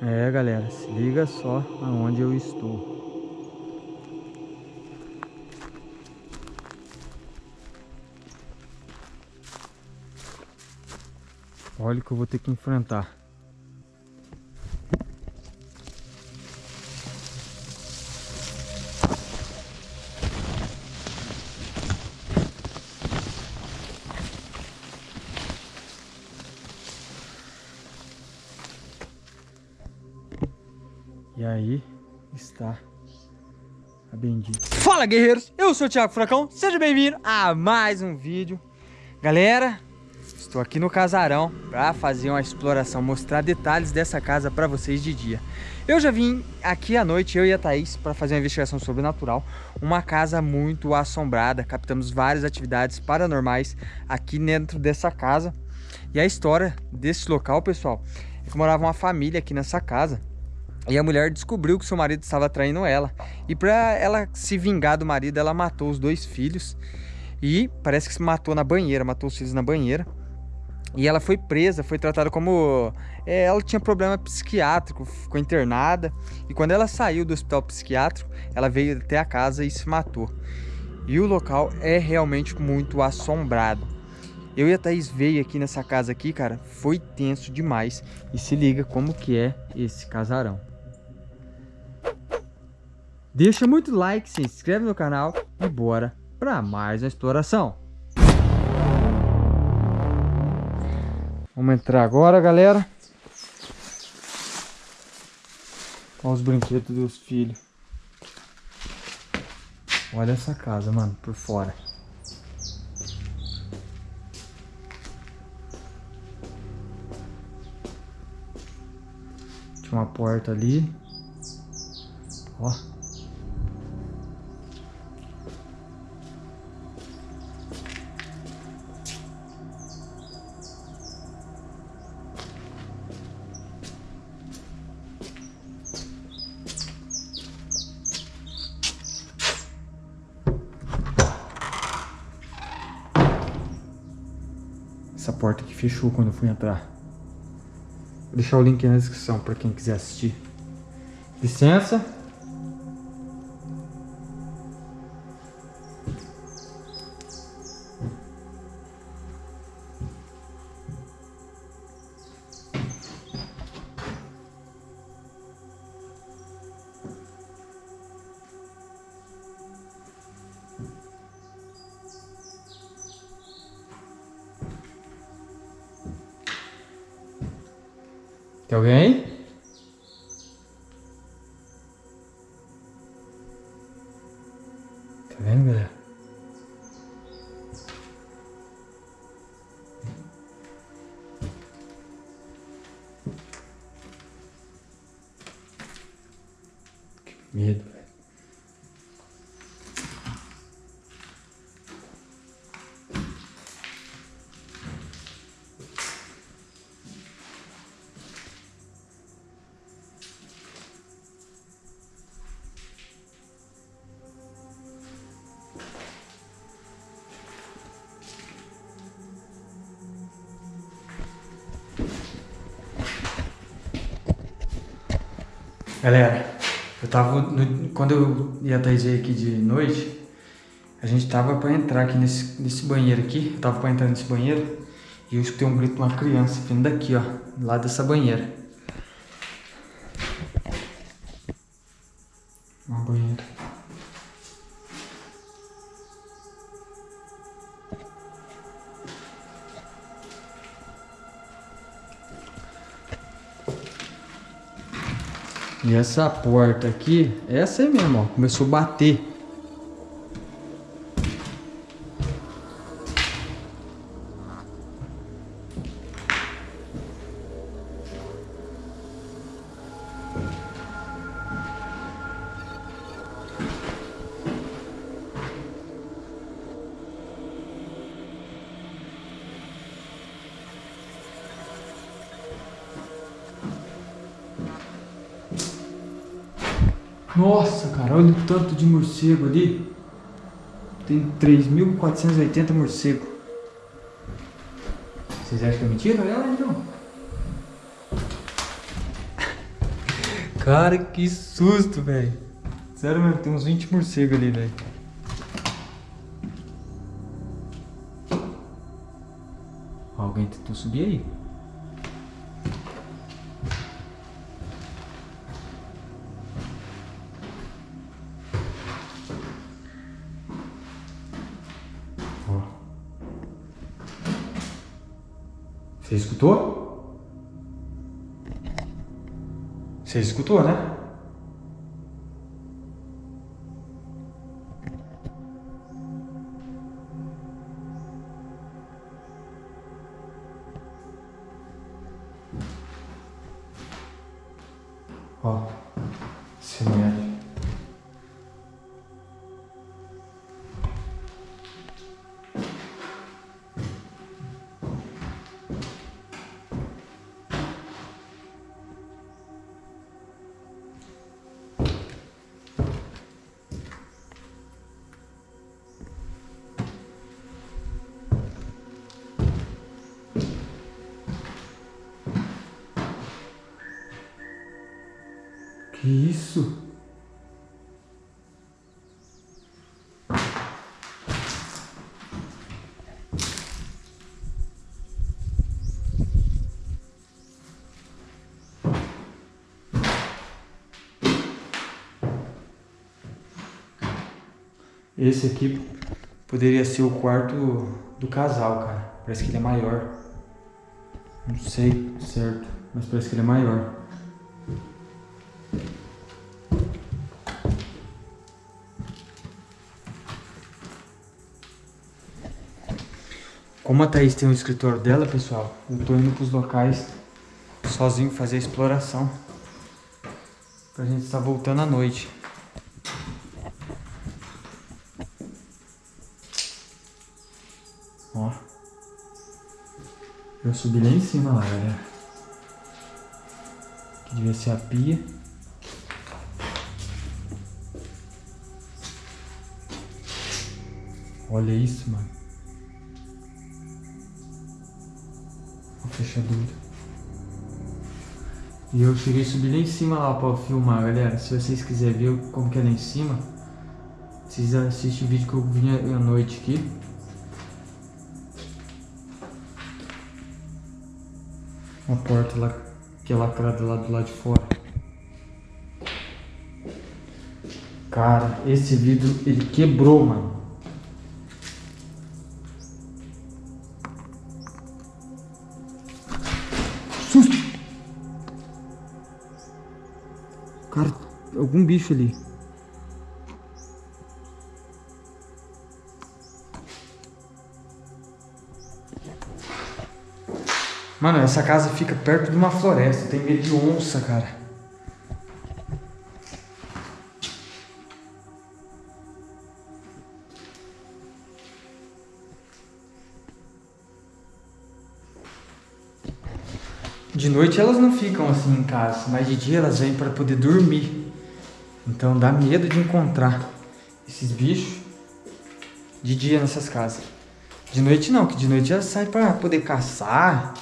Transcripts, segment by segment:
É, galera, se liga só aonde eu estou. Olha o que eu vou ter que enfrentar. E aí está a bendita. Fala guerreiros, eu sou o Thiago Furacão, seja bem-vindo a mais um vídeo. Galera, estou aqui no casarão para fazer uma exploração, mostrar detalhes dessa casa para vocês de dia. Eu já vim aqui à noite, eu e a Thaís, para fazer uma investigação sobrenatural. Uma casa muito assombrada, captamos várias atividades paranormais aqui dentro dessa casa. E a história desse local, pessoal, é que morava uma família aqui nessa casa. E a mulher descobriu que seu marido estava traindo ela. E para ela se vingar do marido, ela matou os dois filhos. E parece que se matou na banheira, matou os filhos na banheira. E ela foi presa, foi tratada como... É, ela tinha problema psiquiátrico, ficou internada. E quando ela saiu do hospital psiquiátrico, ela veio até a casa e se matou. E o local é realmente muito assombrado. Eu e a Thaís veio aqui nessa casa aqui, cara, foi tenso demais. E se liga como que é esse casarão. Deixa muito like, se inscreve no canal e bora para mais uma exploração. Vamos entrar agora, galera. Olha os brinquedos dos filhos. Olha essa casa, mano, por fora. Tinha uma porta ali. Ó. porta aqui fechou quando eu fui entrar. Vou deixar o link na descrição para quem quiser assistir. Licença. Tem alguém aí? Tá vendo, galera? Que medo. Galera, eu tava. No, quando eu ia trazer aqui de noite, a gente tava pra entrar aqui nesse, nesse banheiro aqui. Eu tava pra entrar nesse banheiro e eu escutei um grito de uma criança vindo daqui, ó, lá dessa banheira. Uma banheira. E essa porta aqui, essa aí mesmo, ó, começou a bater. Nossa, cara, olha o tanto de morcego ali. Tem 3.480 morcegos. Vocês acham que é mentira? Olha lá então. Cara, que susto, velho. Sério mesmo, tem uns 20 morcegos ali, velho. Alguém tentou subir aí. Você escutou? Você escutou, né? Ó, isso? Esse aqui poderia ser o quarto do casal, cara. Parece que ele é maior. Não sei certo, mas parece que ele é maior. Como a Thaís tem o escritório dela, pessoal, eu tô indo pros locais sozinho fazer a exploração. Pra gente estar voltando à noite. Ó. Eu subi lá em cima lá, galera. Que devia ser a pia. Olha isso, mano. Fechadura. E eu cheguei a subir lá em cima lá pra filmar, galera. Se vocês quiserem ver como que é lá em cima, vocês assistem o vídeo que eu vim à noite aqui. Uma porta lá, que é lacrada lá do lado de fora. Cara, esse vidro, ele quebrou, mano. Algum bicho ali. Mano, essa casa fica perto de uma floresta. Tem medo de onça, cara. De noite elas não ficam assim em casa, mas de dia elas vêm para poder dormir. Então dá medo de encontrar esses bichos de dia nessas casas. De noite não, que de noite elas saem para poder caçar.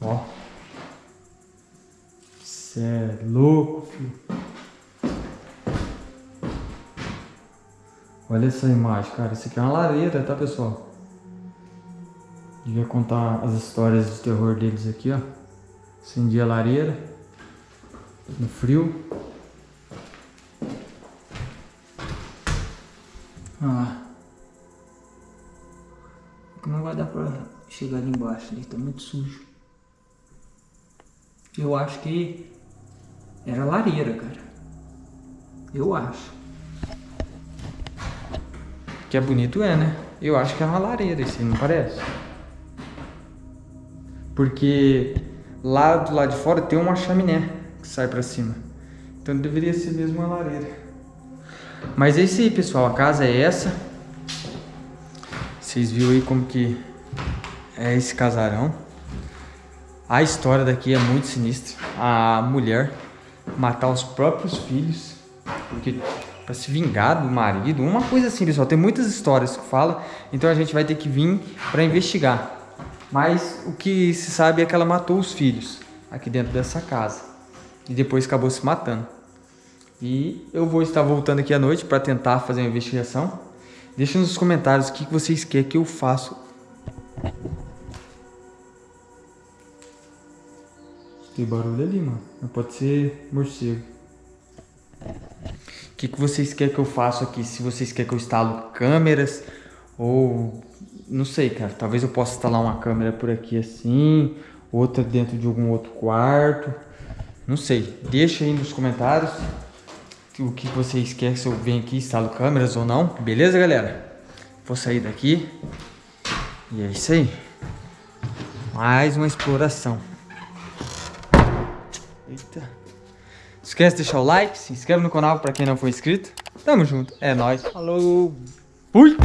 Ó. Cê é louco, Olha essa imagem, cara. Isso aqui é uma lareira, tá, pessoal? Devia contar as histórias de terror deles aqui, ó. Acendi a lareira. No frio. Ah. Não vai dar pra chegar ali embaixo, ali tá muito sujo. Eu acho que era lareira, cara. Eu acho. Que é bonito é, né? Eu acho que é uma lareira esse, não parece? Porque lá do lado de fora tem uma chaminé que sai pra cima. Então deveria ser mesmo uma lareira. Mas é isso aí, pessoal. A casa é essa. Vocês viram aí como que é esse casarão. A história daqui é muito sinistra. A mulher matar os próprios filhos porque para se vingar do marido, uma coisa assim, pessoal. Tem muitas histórias que fala, então a gente vai ter que vir para investigar. Mas o que se sabe é que ela matou os filhos aqui dentro dessa casa e depois acabou se matando. E eu vou estar voltando aqui à noite para tentar fazer uma investigação. Deixa nos comentários o que vocês querem que eu faça. Tem barulho ali, mano. Pode ser morcego. Que, que vocês querem que eu faça aqui? Se vocês querem que eu instalo câmeras ou... Não sei, cara. Talvez eu possa instalar uma câmera por aqui assim. Outra dentro de algum outro quarto. Não sei. Deixa aí nos comentários o que vocês querem se eu venho aqui instalo câmeras ou não. Beleza, galera? Vou sair daqui. E é isso aí. Mais uma exploração. Eita. Não esquece de deixar o like, se inscreve no canal para quem não for inscrito. Tamo junto. É nóis. Falou. Fui.